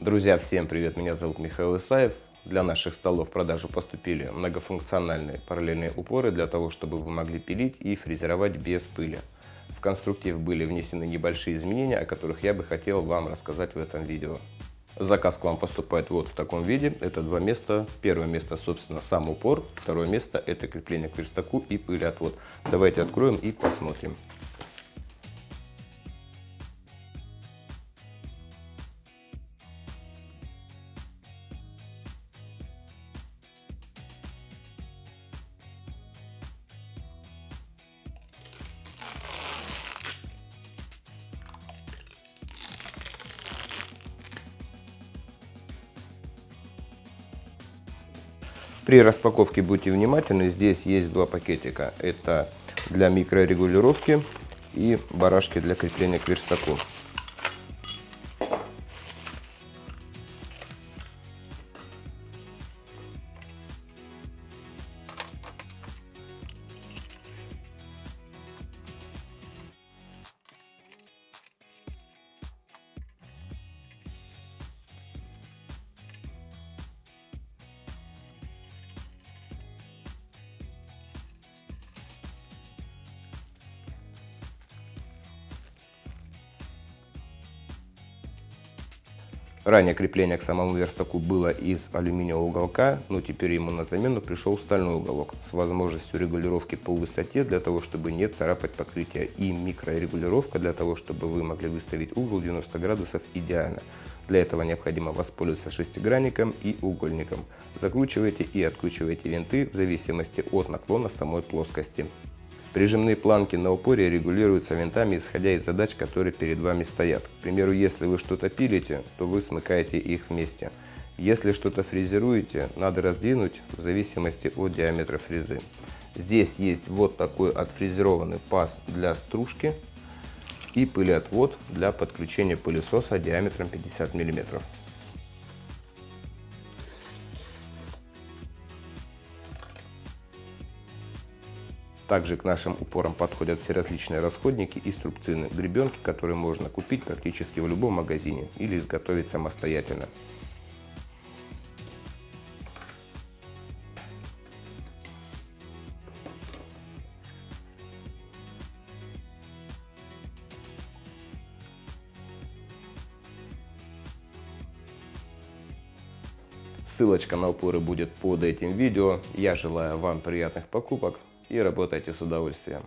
Друзья, всем привет! Меня зовут Михаил Исаев. Для наших столов в продажу поступили многофункциональные параллельные упоры для того, чтобы вы могли пилить и фрезеровать без пыли. В конструктив были внесены небольшие изменения, о которых я бы хотел вам рассказать в этом видео. Заказ к вам поступает вот в таком виде. Это два места. Первое место, собственно, сам упор. Второе место – это крепление к верстаку и пылеотвод. Давайте откроем и посмотрим. При распаковке будьте внимательны, здесь есть два пакетика. Это для микрорегулировки и барашки для крепления к верстаку. Ранее крепление к самому верстаку было из алюминиевого уголка, но теперь ему на замену пришел стальной уголок с возможностью регулировки по высоте для того, чтобы не царапать покрытие и микрорегулировка для того, чтобы вы могли выставить угол 90 градусов идеально. Для этого необходимо воспользоваться шестигранником и угольником. Закручивайте и откручивайте винты в зависимости от наклона самой плоскости. Прижимные планки на упоре регулируются винтами, исходя из задач, которые перед вами стоят. К примеру, если вы что-то пилите, то вы смыкаете их вместе. Если что-то фрезеруете, надо раздвинуть в зависимости от диаметра фрезы. Здесь есть вот такой отфрезерованный паз для стружки и пылеотвод для подключения пылесоса диаметром 50 мм. Также к нашим упорам подходят все различные расходники и струбцины, гребенки, которые можно купить практически в любом магазине или изготовить самостоятельно. Ссылочка на упоры будет под этим видео. Я желаю вам приятных покупок и работайте с удовольствием.